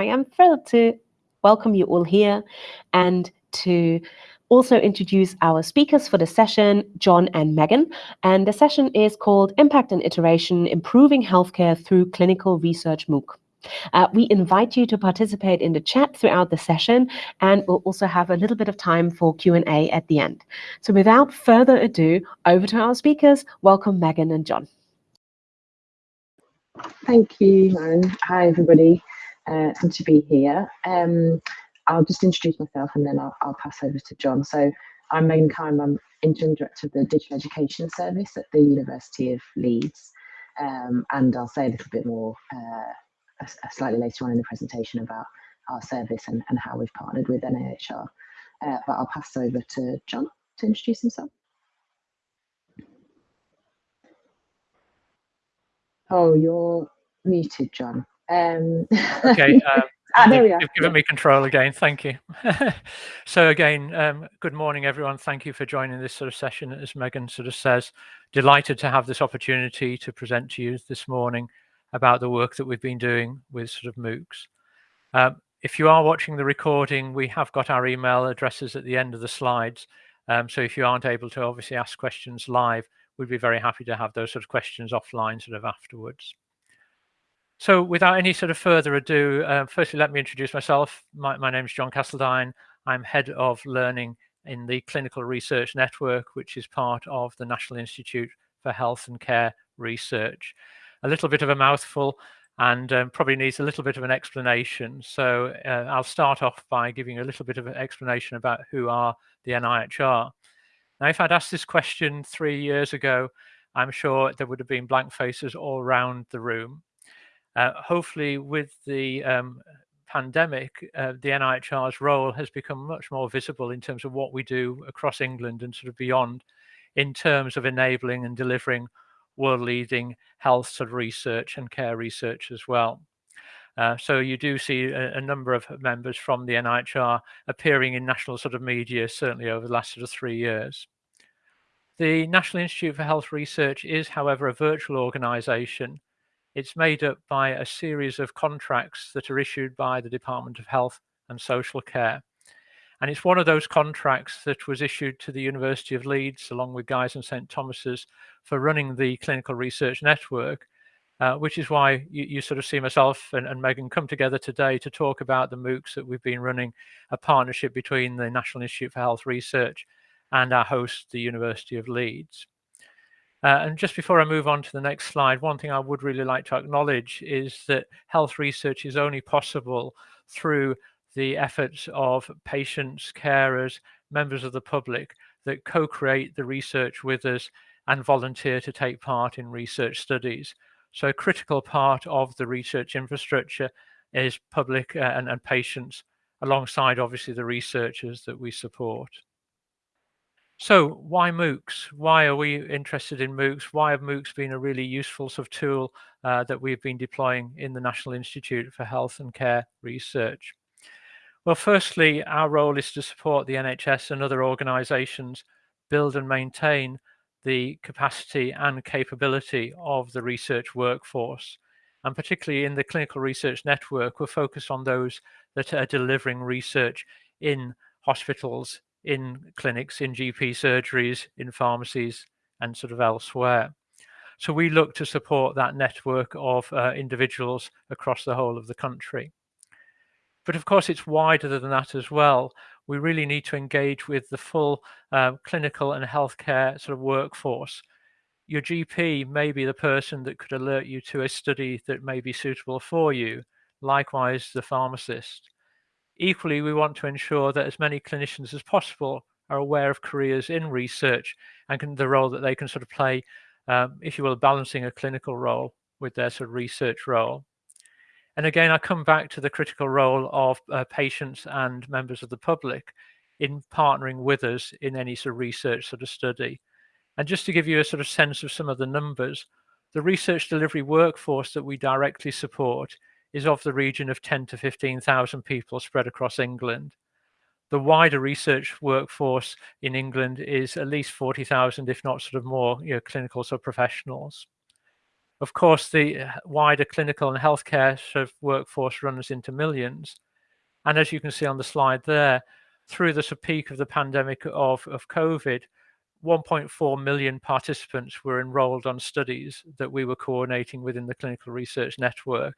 I am thrilled to welcome you all here and to also introduce our speakers for the session, John and Megan. And the session is called Impact and Iteration, Improving Healthcare Through Clinical Research MOOC. Uh, we invite you to participate in the chat throughout the session, and we'll also have a little bit of time for Q&A at the end. So without further ado, over to our speakers. Welcome, Megan and John. Thank you, Lauren. Hi, everybody. Uh, good to be here. Um, I'll just introduce myself and then I'll, I'll, pass over to John. So I'm Megan Keim, I'm Interim Director of the Digital Education Service at the University of Leeds. Um, and I'll say a little bit more uh, slightly later on in the presentation about our service and, and how we've partnered with NIHR. Uh, but I'll pass over to John to introduce himself. Oh, you're muted, John. Um, okay. Um, ah, there we are. You've given me control again. Thank you. so again, um, good morning, everyone. Thank you for joining this sort of session. As Megan sort of says, delighted to have this opportunity to present to you this morning about the work that we've been doing with sort of MOOCs. Um, if you are watching the recording, we have got our email addresses at the end of the slides. Um, so if you aren't able to obviously ask questions live, we'd be very happy to have those sort of questions offline sort of afterwards. So without any sort of further ado, uh, firstly, let me introduce myself. My, my name is John Castledine. I'm head of learning in the Clinical Research Network, which is part of the National Institute for Health and Care Research a little bit of a mouthful and um, probably needs a little bit of an explanation. So uh, I'll start off by giving a little bit of an explanation about who are the NIHR. Now, if I'd asked this question three years ago, I'm sure there would have been blank faces all around the room. Uh, hopefully, with the um, pandemic, uh, the NIHR's role has become much more visible in terms of what we do across England and sort of beyond in terms of enabling and delivering world leading health sort of research and care research as well. Uh, so you do see a, a, number of members from the NIHR appearing in national sort of media, certainly over the last sort of three years. The National Institute for Health Research is, however, a virtual organisation. It's made up by a series of contracts that are issued by the Department of Health and Social Care. And it's one of those contracts that was issued to the University of Leeds, along with Guy's and St Thomas's, for running the clinical research network, uh, which is why you, you, sort of see myself and, and, Megan come together today to talk about the MOOCs that we've been running, a partnership between the National Institute for Health Research and our host, the University of Leeds. Uh, and just before I move on to the next slide, one thing I would really like to acknowledge is that health research is only possible through the efforts of patients, carers, members of the public that co-create the research with us and volunteer to take part in research studies. So a critical part of the research infrastructure is public uh, and, and patients alongside obviously the researchers that we support. So why MOOCs? Why are we interested in MOOCs? Why have MOOCs been a really useful sort of tool uh, that we've been deploying in the National Institute for Health and Care Research? Well, firstly, our role is to support the NHS and other organisations build and maintain the capacity and capability of the research workforce. And particularly in the clinical research network, we're focused on those that are delivering research in hospitals, in clinics, in GP surgeries, in pharmacies, and sort of elsewhere. So we look to support that network of uh, individuals across the whole of the country. But of course, it's wider than that as well. We really need to engage with the full uh, clinical and healthcare sort of workforce. Your GP may be the person that could alert you to a study that may be suitable for you. Likewise, the pharmacist. Equally, we want to ensure that as many clinicians as possible are aware of careers in research and can, the role that they can sort of play, um, if you will, balancing a clinical role with their sort of research role. And again, I come back to the critical role of uh, patients and members of the public in partnering with us in any sort of research sort of study. And just to give you a sort of sense of some of the numbers, the research delivery workforce that we directly support is of the region of 10 to 15,000 people spread across England. The wider research workforce in England is at least 40,000, if not sort of more, you know, clinical sort of professionals. Of course, the uh, wider clinical and healthcare sort of workforce runs into millions. And as you can see on the slide there, through the peak of the pandemic of, of COVID, 1.4 million participants were enrolled on studies that we were coordinating within the clinical research network.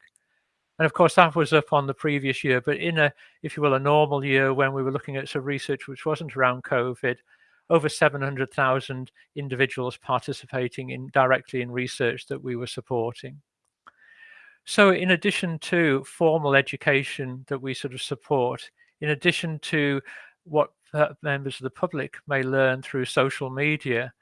And of course, that was up on the previous year, but in a, if you will, a normal year when we were looking at some research which wasn't around COVID, over 700,000 individuals participating in directly in research that we were supporting. So in addition to formal education that we sort of support, in addition to what uh, members of the public may learn through social media,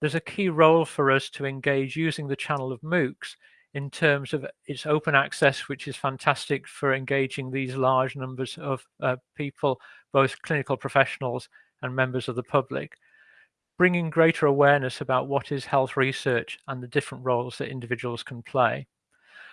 there's a key role for us to engage using the channel of MOOCs in terms of its open access, which is fantastic for engaging these large numbers of uh, people, both clinical professionals and members of the public, bringing greater awareness about what is health research and the different roles that individuals can play.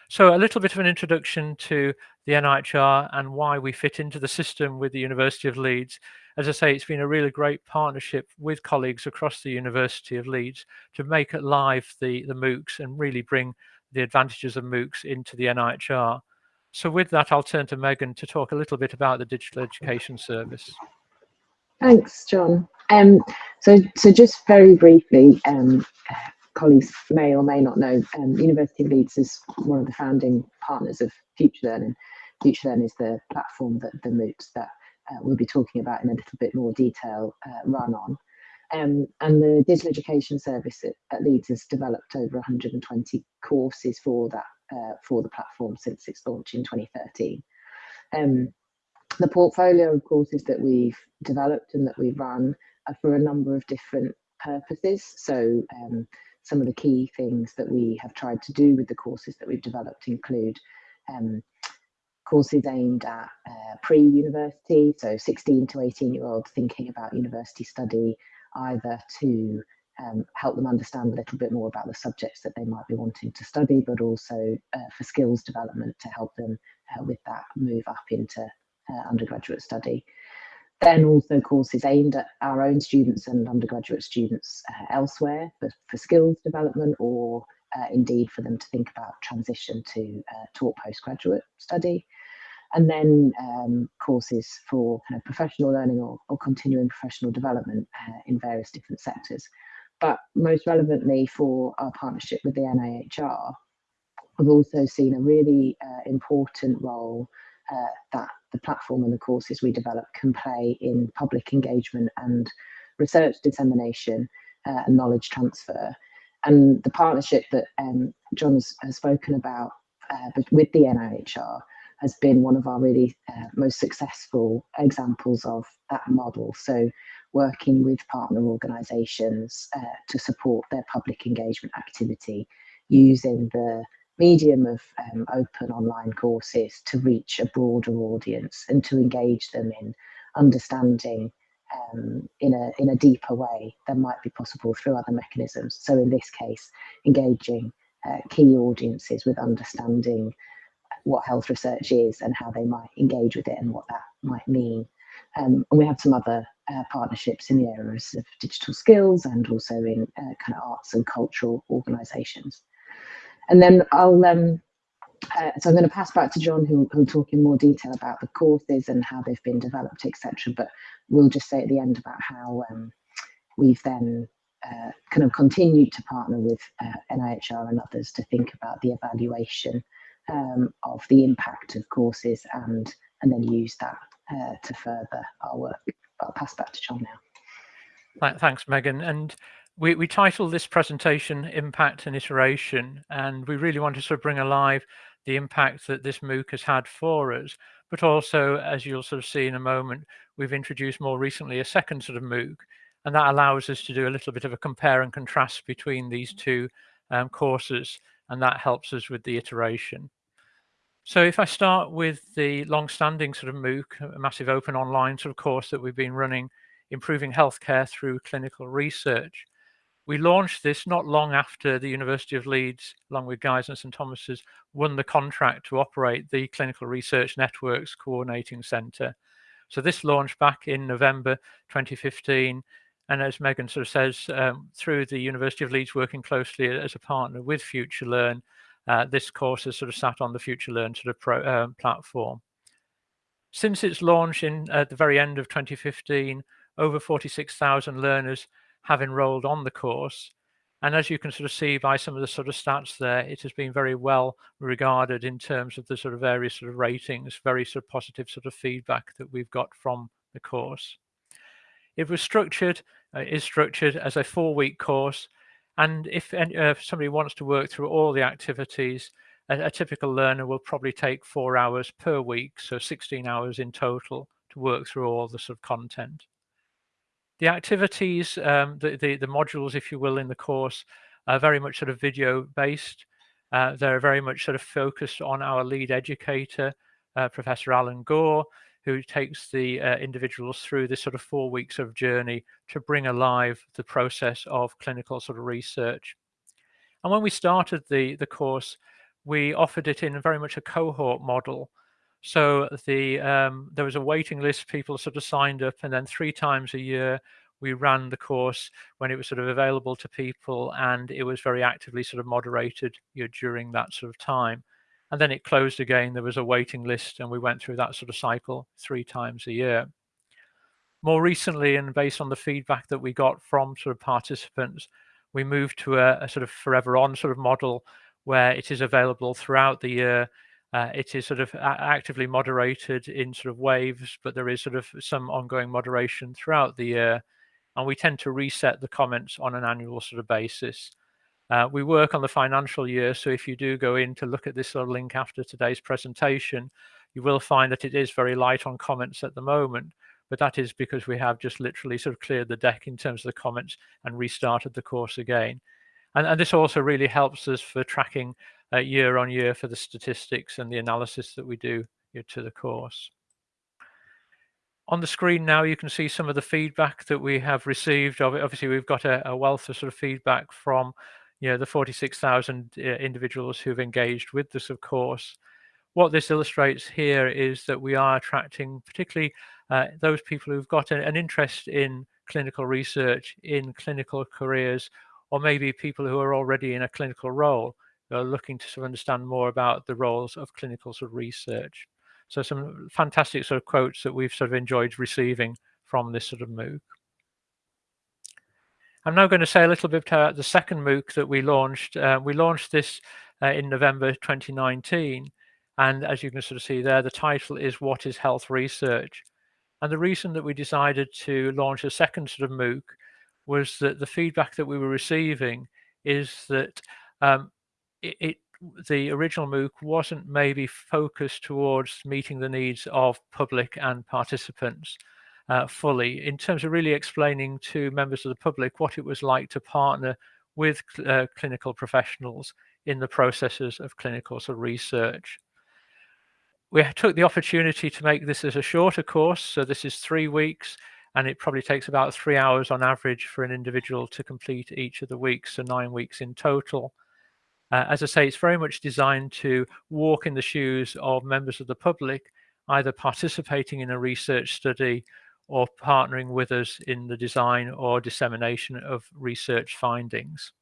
So a little bit of an introduction to the NIHR and why we fit into the system with the University of Leeds. As I say, it's been a really great partnership with colleagues across the University of Leeds to make it live the, the MOOCs and really bring the advantages of MOOCs into the NIHR. So with that, I'll turn to Megan to talk a little bit about the Digital Education Service. Thanks, John. Um, so, so just very briefly, um, colleagues may or may not know, um, University of Leeds is one of the founding partners of FutureLearn. Future Learning is the platform that the MOOCs that uh, we'll be talking about in a little bit more detail uh, run on. Um, and the digital education service at, Leeds has developed over 120 courses for that uh, for the platform since its launch in 2013. Um, the portfolio of courses that we've developed and that we run are for a number of different purposes. So um, some of the key things that we have tried to do with the courses that we've developed include um, courses aimed at uh, pre-university, so 16 to 18 year olds thinking about university study, either to um, help them understand a little bit more about the subjects that they might be wanting to study, but also uh, for skills development to help them uh, with that move up into uh, undergraduate study. Then also courses aimed at our own students and undergraduate students uh, elsewhere for, for skills development or uh, indeed for them to think about transition to taught postgraduate study and then um, courses for kind of professional learning or, or continuing professional development uh, in various different sectors. But most relevantly for our partnership with the NIHR, we've also seen a really uh, important role uh, that the platform and the courses we develop can play in public engagement and research dissemination uh, and knowledge transfer. And the partnership that um, John has, has spoken about uh, with the NIHR has been one of our really uh, most successful examples of that model. So working with partner organisations uh, to support their public engagement activity using the medium of um, open online courses to reach a broader audience and to engage them in understanding um, in a in a deeper way than might be possible through other mechanisms. So in this case, engaging uh, key audiences with understanding what health research is and how they might engage with it and what that might mean. Um, and we have some other uh, partnerships in the areas of digital skills and also in uh, kind of arts and cultural organisations. And then I'll, um, uh, so I'm going to pass back to John, who will talk in more detail about the courses and how they've been developed, etc. But we'll just say at the end about how um, we've then uh, kind of continued to partner with uh, NIHR and others to think about the evaluation um, of the impact of courses and and then use that uh, to further our work. But I'll pass back to John now. Thanks, Megan. And we, we titled this presentation Impact and Iteration, and we really want to sort of bring alive the impact that this MOOC has had for us. But also, as you'll sort of see in a moment, we've introduced more recently a second sort of MOOC, and that allows us to do a little bit of a compare and contrast between these two um, courses and that helps us with the iteration. So if I start with the long-standing sort of MOOC, a massive open online sort of course that we've been running, improving healthcare through clinical research. We launched this not long after the University of Leeds, along with Guy's and St Thomas's, won the contract to operate the Clinical Research Networks Coordinating Centre. So this launched back in November 2015, And as Megan sort of says, um, through the University of Leeds working closely as a partner with FutureLearn, uh, this course has sort of sat on the FutureLearn sort of pro, uh, platform. Since its launch in at the very end of 2015, over 46,000 learners have enrolled on the course. And as you can sort of see by some of the sort of stats there, it has been very well regarded in terms of the sort of various sort of ratings, very sort of positive sort of feedback that we've got from the course. It was structured, uh, is structured as a four week course. And if, uh, somebody wants to work through all the activities, a, a typical learner will probably take four hours per week, so 16 hours in total to work through all the sort of content. The activities, um, the, the, the, modules, if you will, in the course are very much sort of video based. Uh, they're very much sort of focused on our lead educator, uh, Professor Alan Gore, who takes the uh, individuals through this sort of four weeks of journey to bring alive the process of clinical sort of research. And when we started the, the course, we offered it in very much a cohort model. So the um, there was a waiting list, people sort of signed up, and then three times a year we ran the course when it was sort of available to people, and it was very actively sort of moderated you know, during that sort of time. And then it closed again. There was a waiting list, and we went through that sort of cycle three times a year. More recently, and based on the feedback that we got from sort of participants, we moved to a, a sort of forever on sort of model where it is available throughout the year. Uh, it is sort of actively moderated in sort of waves, but there is sort of some ongoing moderation throughout the year. And we tend to reset the comments on an annual sort of basis. Uh, we work on the financial year, so if you do go in to look at this of link after today's presentation, you will find that it is very light on comments at the moment, but that is because we have just literally sort of cleared the deck in terms of the comments and restarted the course again. And, and this also really helps us for tracking uh, year on year for the statistics and the analysis that we do to the course. On the screen now, you can see some of the feedback that we have received. Obviously, we've got a, a wealth of sort of feedback from you know, the 46,000 uh, individuals who've engaged with this, of course. What this illustrates here is that we are attracting particularly uh, those people who've got an interest in clinical research, in clinical careers, or maybe people who are already in a clinical role are looking to sort of understand more about the roles of clinical sort of research. So some fantastic sort of quotes that we've sort of enjoyed receiving from this sort of MOOC. I'm now going to say a little bit about the second MOOC that we launched. Uh, we launched this uh, in November 2019. And as you can sort of see there, the title is What is Health Research? And the reason that we decided to launch a second sort of MOOC was that the feedback that we were receiving is that um, it, it, the original MOOC wasn't maybe focused towards meeting the needs of public and participants uh, fully in terms of really explaining to members of the public what it was like to partner with uh, clinical professionals in the processes of clinical sort of research. We took the opportunity to make this as a shorter course, so this is three weeks, and it probably takes about three hours on average for an individual to complete each of the weeks, so nine weeks in total. Uh, as I say, it's very much designed to walk in the shoes of members of the public, either participating in a research study or partnering with us in the design or dissemination of research findings.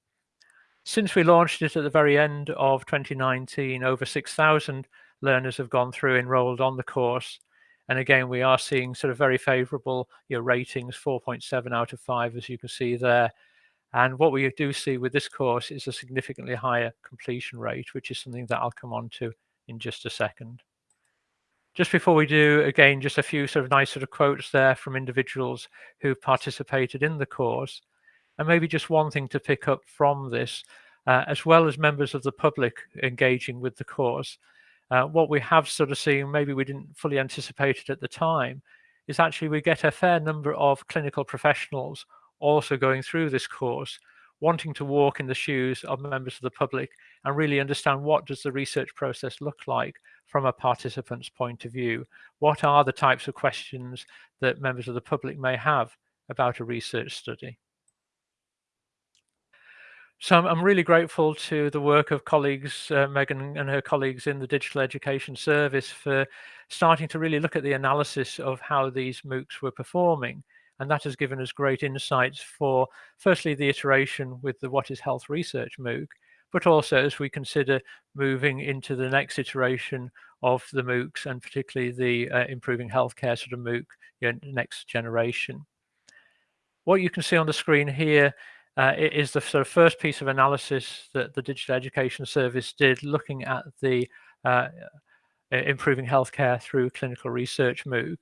Since we launched it at the very end of 2019, over 6,000 learners have gone through, enrolled on the course, and again, we are seeing sort of very favorable you know, ratings, 4.7 out of 5, as you can see there. And what we do see with this course is a significantly higher completion rate, which is something that I'll come on to in just a second. Just before we do, again, just a few sort of nice sort of quotes there from individuals who participated in the course. And maybe just one thing to pick up from this, uh, as well as members of the public engaging with the course, uh, what we have sort of seen, maybe we didn't fully anticipate it at the time, is actually we get a fair number of clinical professionals also going through this course, wanting to walk in the shoes of members of the public and really understand what does the research process look like from a participant's point of view? What are the types of questions that members of the public may have about a research study? So I'm, really grateful to the work of colleagues, uh, Megan and her colleagues in the Digital Education Service for starting to really look at the analysis of how these MOOCs were performing And that has given us great insights for, firstly, the iteration with the What is Health Research MOOC, but also as we consider moving into the next iteration of the MOOCs and particularly the uh, improving healthcare sort of MOOC you know, next generation. What you can see on the screen here uh, is the sort of first piece of analysis that the Digital Education Service did looking at the uh, improving healthcare through clinical research MOOC.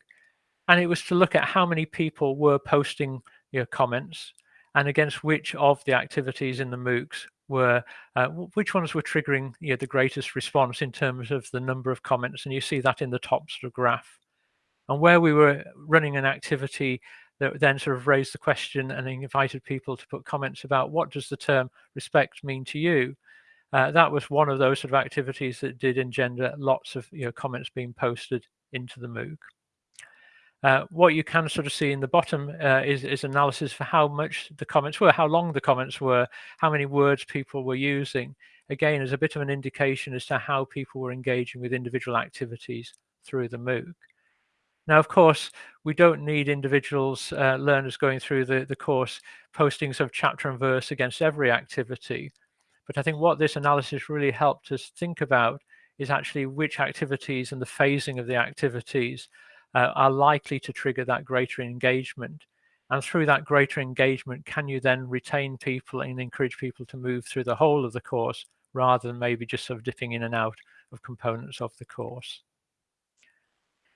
And it was to look at how many people were posting your comments and against which of the activities in the MOOCs were, uh, which ones were triggering you know, the greatest response in terms of the number of comments. And you see that in the top sort of graph. And where we were running an activity that then sort of raised the question and invited people to put comments about what does the term respect mean to you? Uh, that was one of those sort of activities that did engender lots of you know, comments being posted into the MOOC. Uh, what you can sort of see in the bottom uh, is, is analysis for how much the comments were, how long the comments were, how many words people were using. Again, as a bit of an indication as to how people were engaging with individual activities through the MOOC. Now, of course, we don't need individuals, uh, learners going through the, the course posting sort of chapter and verse against every activity. But I think what this analysis really helped us think about is actually which activities and the phasing of the activities uh, are likely to trigger that greater engagement. And through that greater engagement, can you then retain people and encourage people to move through the whole of the course rather than maybe just sort of dipping in and out of components of the course?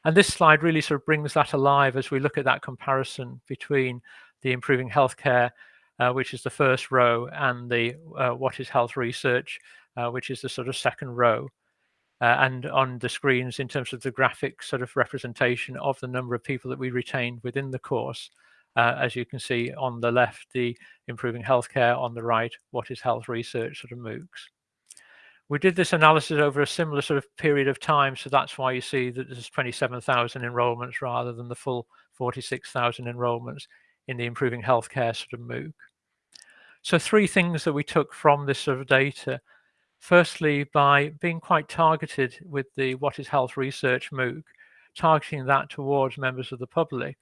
And this slide really sort of brings that alive as we look at that comparison between the improving healthcare, uh, which is the first row, and the uh, what is health research, uh, which is the sort of second row. Uh, and on the screens in terms of the graphic sort of representation of the number of people that we retained within the course. Uh, as you can see on the left, the improving healthcare, on the right, what is health research sort of MOOCs. We did this analysis over a similar sort of period of time, so that's why you see that there's 27,000 enrollments rather than the full 46,000 enrollments in the improving healthcare sort of MOOC. So three things that we took from this sort of data. Firstly, by being quite targeted with the What is Health Research MOOC, targeting that towards members of the public,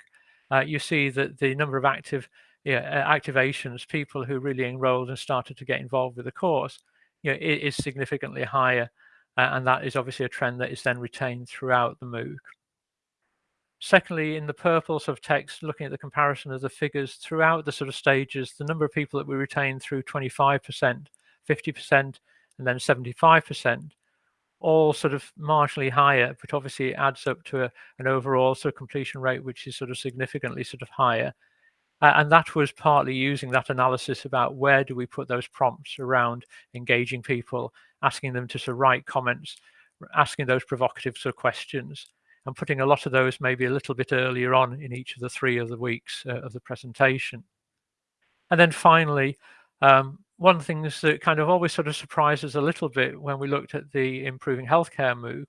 uh, you see that the number of active yeah, activations, people who really enrolled and started to get involved with the course, you know, is significantly higher. Uh, and that is obviously a trend that is then retained throughout the MOOC. Secondly, in the purple sort of text, looking at the comparison of the figures throughout the sort of stages, the number of people that we retained through 25%, 50%, and then 75%, all sort of marginally higher, but obviously it adds up to a, an overall sort of completion rate, which is sort of significantly sort of higher. Uh, and that was partly using that analysis about where do we put those prompts around engaging people, asking them to sort of write comments, asking those provocative sort of questions, and putting a lot of those maybe a little bit earlier on in each of the three of the weeks uh, of the presentation. And then finally, um, one of the things that kind of always sort of surprised us a little bit when we looked at the improving healthcare MOOC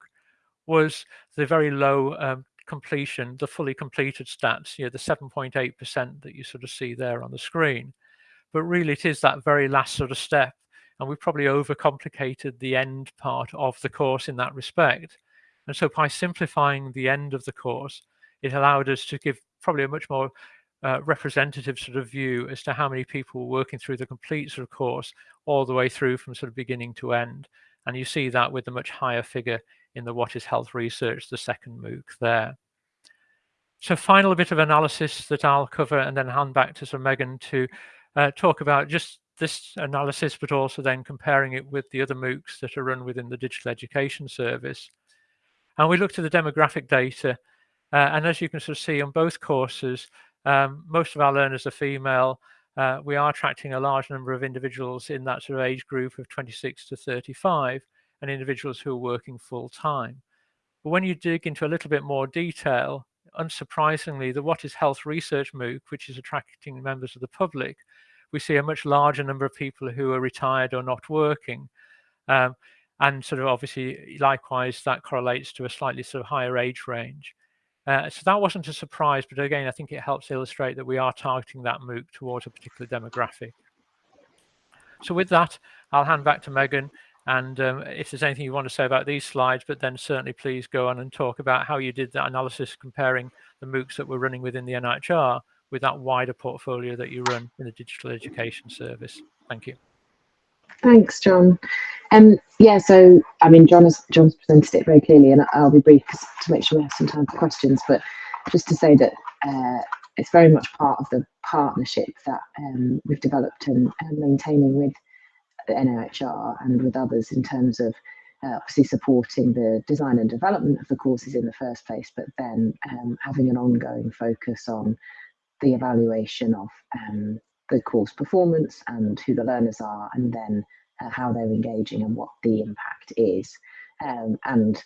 was the very low um, completion, the fully completed stats, you know, the 7.8% that you sort of see there on the screen. But really it is that very last sort of step. And we've probably overcomplicated the end part of the course in that respect. And so by simplifying the end of the course, it allowed us to give probably a much more uh, representative sort of view as to how many people were working through the complete sort of course all the way through from sort of beginning to end. And you see that with the much higher figure in the What is Health Research, the second MOOC there. So final bit of analysis that I'll cover and then hand back to Sir Megan to uh, talk about just this analysis, but also then comparing it with the other MOOCs that are run within the Digital Education Service. And we looked at the demographic data. Uh, and as you can sort of see on both courses, um, most of our learners are female. Uh, we are attracting a large number of individuals in that sort of age group of 26 to 35 and individuals who are working full time. But when you dig into a little bit more detail, unsurprisingly, the What is Health Research MOOC, which is attracting members of the public, we see a much larger number of people who are retired or not working. Um, and sort of obviously, likewise, that correlates to a slightly sort of higher age range. Uh, so that wasn't a surprise, but again, I think it helps illustrate that we are targeting that MOOC towards a particular demographic. So with that, I'll hand back to Megan and um, if there's anything you want to say about these slides, but then certainly please go on and talk about how you did that analysis comparing the MOOCs that were running within the NHR with that wider portfolio that you run in the digital education service. Thank you. Thanks, John. Um, yeah, so I mean, John has John's presented it very clearly, and I'll be brief to make sure we have some time for questions. But just to say that uh, it's very much part of the partnership that um, we've developed and, and, maintaining with the NOHR and with others in terms of uh, obviously supporting the design and development of the courses in the first place, but then um, having an ongoing focus on the evaluation of um, the course performance and who the learners are, and then uh, how they're engaging and what the impact is. Um, and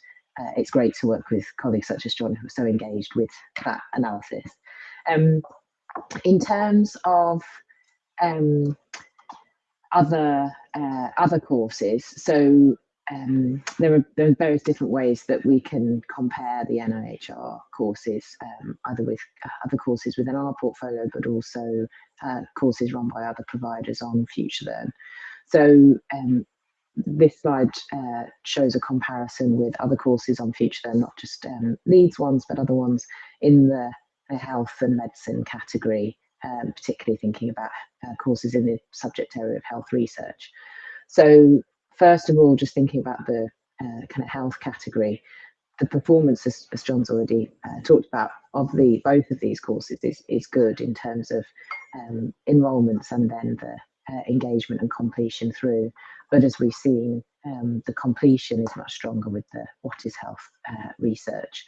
uh, it's great to work with colleagues such as John who are so engaged with that analysis. Um, in terms of um, other uh, other courses, so um, there are there are various different ways that we can compare the NOHR courses, um, either with uh, other courses within our portfolio, but also uh, courses run by other providers on FutureLearn. So um, this slide uh, shows a comparison with other courses on FutureLearn, not just um, Leeds ones, but other ones in the, the health and medicine category, um, particularly thinking about uh, courses in the subject area of health research. So first of all, just thinking about the uh, kind of health category, the performance, as, as John's already uh, talked about, of the both of these courses is, is good in terms of um, enrolments and then the uh, engagement and completion through. But as we've seen, um, the completion is much stronger with the What is Health uh, research.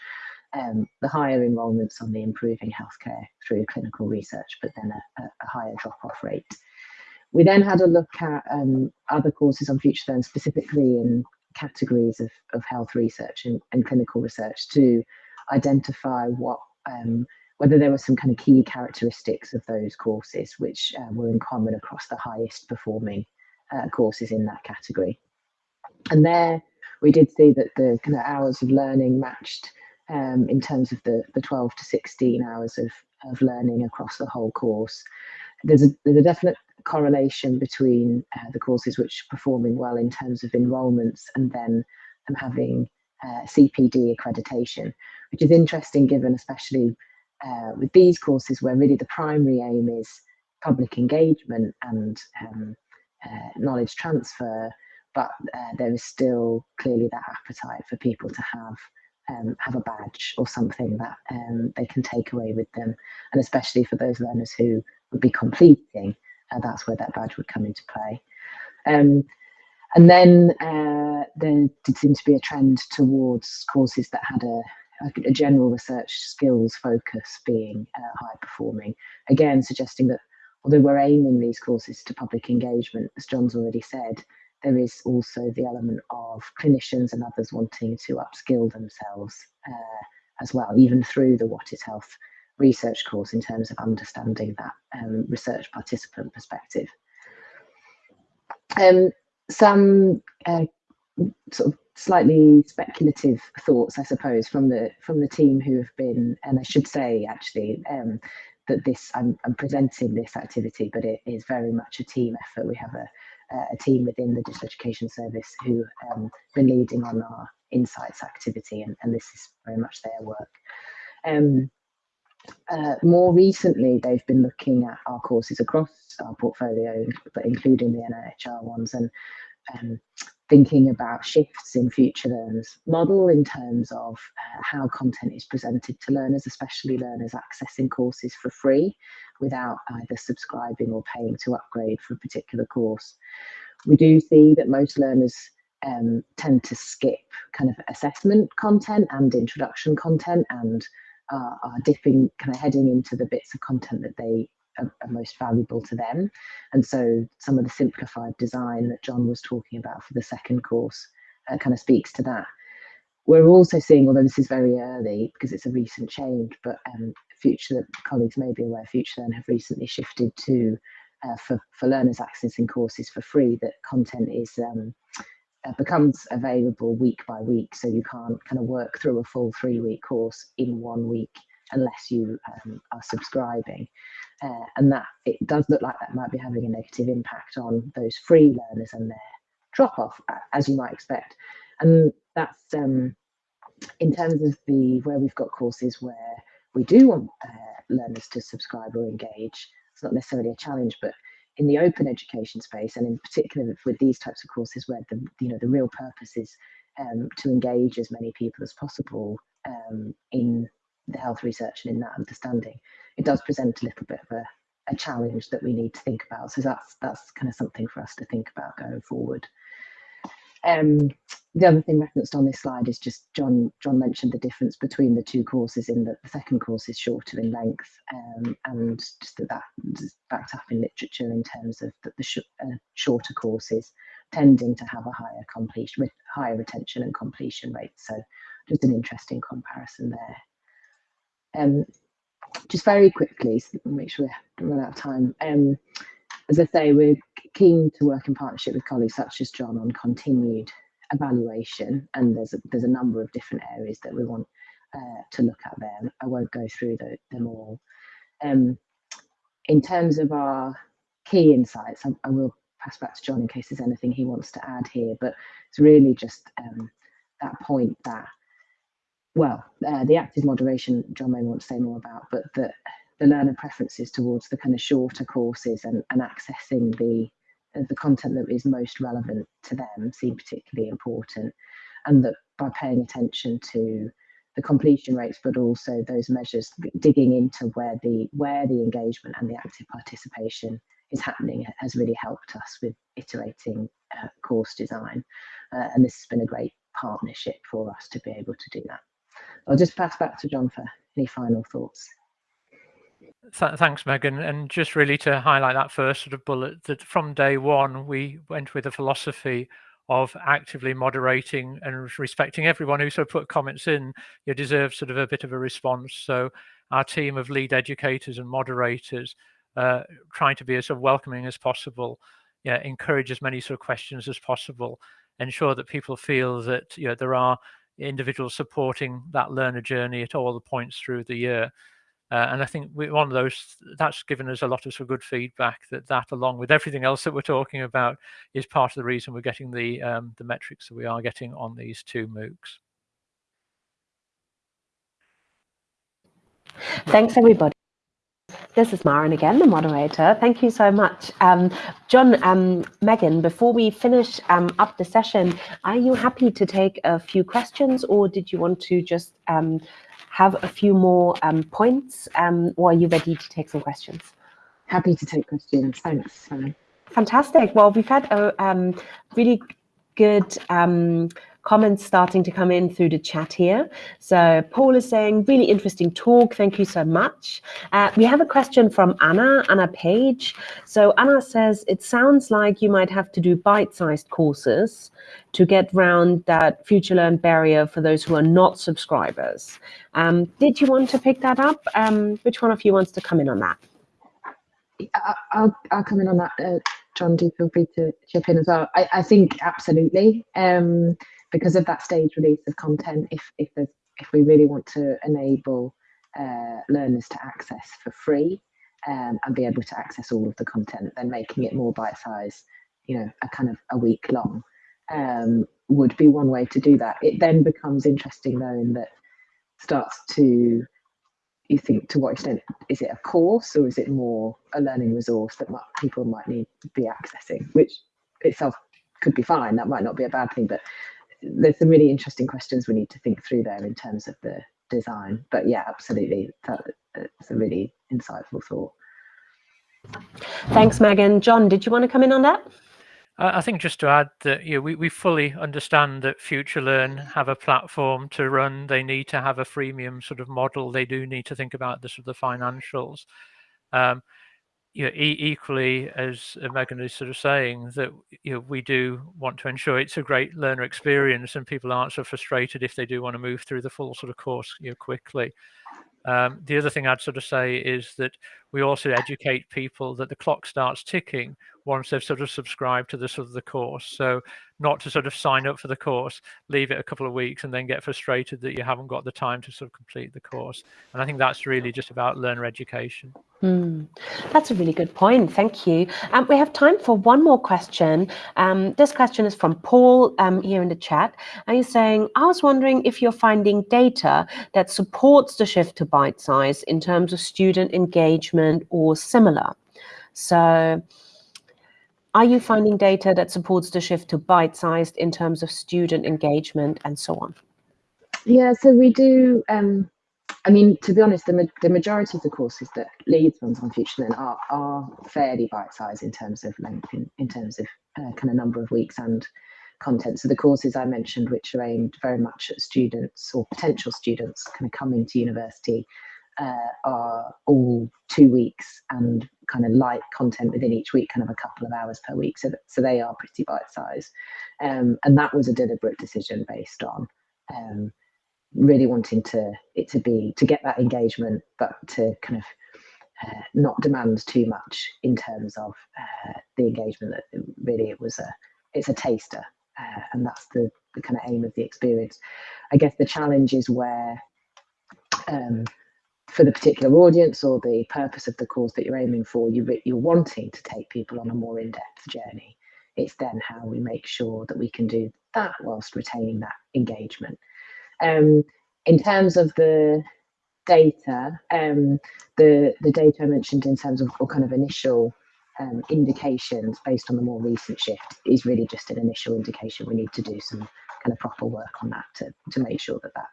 Um, the higher enrolments on the improving healthcare through clinical research, but then a, a higher drop-off rate. We then had a look at um, other courses on FutureLearn, specifically in categories of, of health research and, and clinical research to identify what um, whether there were some kind of key characteristics of those courses which uh, were in common across the highest performing uh, courses in that category. And there we did see that the kind of hours of learning matched um, in terms of the, the 12 to 16 hours of, of learning across the whole course. There's a, there's a definite correlation between uh, the courses which are performing well in terms of enrolments and then um, having uh, CPD accreditation, which is interesting given especially uh, with these courses where really the primary aim is public engagement and um, uh, knowledge transfer, but uh, there is still clearly that appetite for people to have um, have a badge or something that um, they can take away with them, and especially for those learners who would be completing, uh, that's where that badge would come into play. Um, and then uh, there did seem to be a trend towards courses that had a a, general research skills focus being uh, high performing. Again, suggesting that although we're aiming these courses to public engagement, as John's already said, there is also the element of clinicians and others wanting to upskill themselves uh, as well, even through the What is Health research course in terms of understanding that um, research participant perspective. Um, some uh, sort of slightly speculative thoughts, I suppose, from the from the team who have been, and I should say actually um, that this I'm, I'm, presenting this activity, but it is very much a team effort. We have a a team within the digital education service who um, been leading on our insights activity, and, and this is very much their work. Um, uh, more recently, they've been looking at our courses across our portfolio, but including the NOHR ones, and um, thinking about shifts in FutureLearn's model in terms of uh, how content is presented to learners, especially learners accessing courses for free without either subscribing or paying to upgrade for a particular course. We do see that most learners um, tend to skip kind of assessment content and introduction content and uh, are dipping, kind of heading into the bits of content that they are, are, most valuable to them. And so some of the simplified design that John was talking about for the second course uh, kind of speaks to that. We're also seeing, although this is very early because it's a recent change, but um, future colleagues may be aware, FutureLearn have recently shifted to uh, for, for learners accessing courses for free that content is um, becomes available week by week. So you can't kind of work through a full three week course in one week unless you um, are subscribing. Uh, and that it does look like that might be having a negative impact on those free learners and their drop off, as you might expect. And that's um, in terms of the where we've got courses where we do want uh, learners to subscribe or engage. It's not necessarily a challenge, but in the open education space, and in particular with these types of courses where the you know the real purpose is um, to engage as many people as possible um, in the health research and in that understanding, it does present a little bit of a, a challenge that we need to think about. So that's that's kind of something for us to think about going forward. Um, the other thing referenced on this slide is just John. John mentioned the difference between the two courses in that the second course is shorter in length, um, and just that that's backed up in literature in terms of that the sh uh, shorter courses tending to have a higher completion, with higher retention and completion rate. So just an interesting comparison there. Um, just very quickly, so make sure we run out of time. Um, as I say, we're keen to work in partnership with colleagues such as John on continued evaluation, and there's a, there's a number of different areas that we want uh, to look at there. I won't go through the, them all. Um, in terms of our key insights, I, I, will pass back to John in case there's anything he wants to add here, but it's really just um, that point that, well, uh, the active moderation, John may want to say more about, but that the learner preferences towards the kind of shorter courses and, and accessing the the content that is most relevant to them seem particularly important and that by paying attention to the completion rates but also those measures digging into where the where the engagement and the active participation is happening has really helped us with iterating uh, course design. Uh, and this has been a great partnership for us to be able to do that. I'll just pass back to john for any final thoughts Th thanks, Megan. And just really to highlight that first sort of bullet, that from day one, we went with a philosophy of actively moderating and respecting everyone who sort of put comments in. You deserve sort of a bit of a response. So our team of lead educators and moderators uh, trying to be as welcoming as possible, yeah, encourage as many sort of questions as possible, ensure that people feel that you know there are individuals supporting that learner journey at all the points through the year. Uh, and I think we, one of those that's given us a lot of good feedback that that along with everything else that we're talking about is part of the reason we're getting the um, the metrics that we are getting on these two MOOCs. Thanks everybody. This is Maren again, the moderator. Thank you so much. Um, John, um, Megan, before we finish um, up the session, are you happy to take a few questions or did you want to just um, have a few more um, points, um, or are you ready to take some questions? Happy to take questions. Thanks, Fantastic. Well, we've had a um, really good um, comments starting to come in through the chat here. So Paul is saying, really interesting talk. Thank you so much. Uh, we have a question from Anna, Anna Page. So Anna says, it sounds like you might have to do bite-sized courses to get round that FutureLearn barrier for those who are not subscribers. Um, did you want to pick that up? Um, which one of you wants to come in on that? I'll, I'll come in on that. Uh, John, do feel free to chip in as well. I, I think absolutely. Um, because of that stage release of content, if if there's if we really want to enable uh, learners to access for free um, and be able to access all of the content, then making it more bite size, you know, a kind of a week long, um, would be one way to do that. It then becomes interesting though, in that starts to you think to what extent is it a course or is it more a learning resource that might, people might need to be accessing, which itself could be fine. That might not be a bad thing, but there's some really interesting questions we need to think through there in terms of the design. But yeah, absolutely, that's a really insightful thought. Thanks, Megan. John, did you want to come in on that? I think just to add that you know, we, we fully understand that FutureLearn have a platform to run. They need to have a freemium sort of model. They do need to think about the sort of the financials. Um, you know, e equally as Megan is sort of saying that you know we do want to ensure it's a great learner experience and people aren't so frustrated if they do want to move through the full sort of course you know quickly. Um, the other thing I'd sort of say is that we also educate people that the clock starts ticking once they've sort of subscribed to the sort of the course. So not to sort of sign up for the course, leave it a couple of weeks and then get frustrated that you haven't got the time to sort of complete the course. And I think that's really just about learner education. Mm, that's a really good point. Thank you. Um, we have time for one more question. Um, this question is from Paul um, here in the chat. And he's saying, I was wondering if you're finding data that supports the shift to bite size in terms of student engagement or similar. So are you finding data that supports the shift to bite-sized in terms of student engagement and so on? Yeah, so we do. Um, I mean, to be honest, the, ma the majority of the courses that Leeds runs on FutureLearn are, are fairly bite-sized in terms of length, in, in terms of uh, kind of number of weeks and content. So the courses I mentioned, which are aimed very much at students or potential students kind of coming to university, uh, are all two weeks and kind of light content within each week, kind of a couple of hours per week. So, that, so they are pretty bite sized. Um, and that was a deliberate decision based on um, really wanting to it to be to get that engagement, but to kind of uh, not demand too much in terms of uh, the engagement. That really it was a it's a taster, uh, and that's the the kind of aim of the experience. I guess the challenge is where um, for the particular audience or the purpose of the course that you're aiming for, you, you're wanting to take people on a more in-depth journey. It's then how we make sure that we can do that whilst retaining that engagement. Um, in terms of the data, um, the, the data I mentioned in terms of kind of initial um, indications based on the more recent shift is really just an initial indication. We need to do some kind of proper work on that to, to make sure that that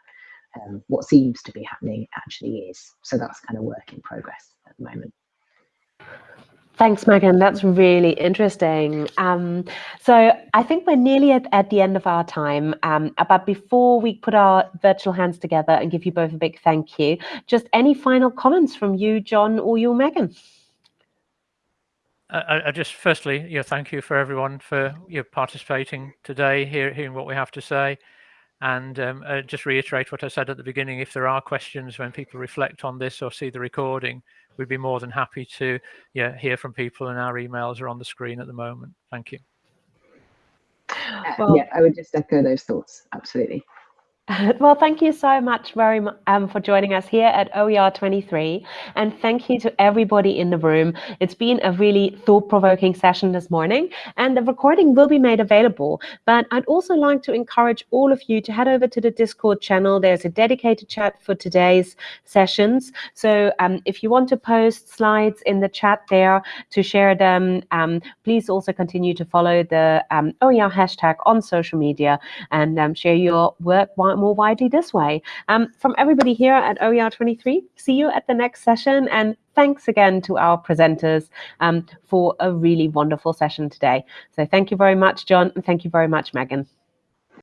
um, what seems to be happening actually is. So that's kind of work in progress at the moment. Thanks, Megan. That's really interesting. Um, so I think we're nearly at, at, the end of our time. Um, but before we put our virtual hands together and give you both a big thank you, just any final comments from you, John, or you, Megan? I, I just firstly, you know, thank you for everyone for you know, participating today, hear, hearing what we have to say. And um, uh, just reiterate what I said at the beginning, if there are questions when people reflect on this or see the recording, we'd be more than happy to yeah, hear from people and our emails are on the screen at the moment. Thank you. Uh, well, yeah, I would just echo those thoughts. Absolutely. Well, thank you so much very much um, for joining us here at OER 23. And thank you to everybody in the room. It's been a really thought-provoking session this morning, and the recording will be made available. But I'd also like to encourage all of you to head over to the Discord channel. There's a dedicated chat for today's sessions. So um, if you want to post slides in the chat there to share them, um, please also continue to follow the um, OER hashtag on social media and um, share your work more widely this way. Um, from everybody here at OER23, see you at the next session. And thanks again to our presenters um, for a really wonderful session today. So thank you very much, John, and thank you very much, Megan.